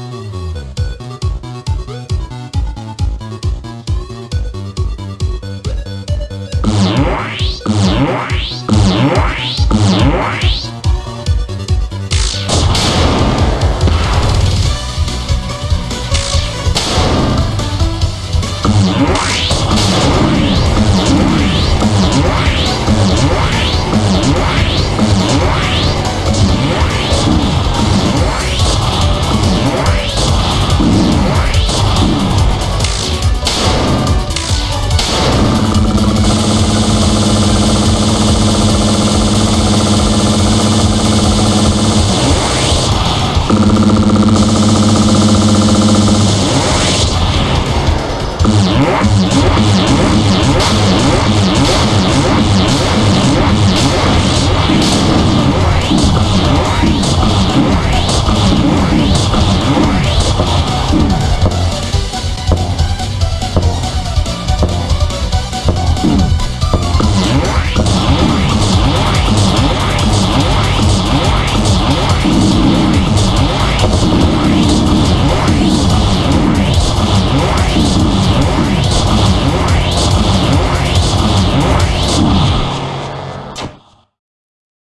Oh.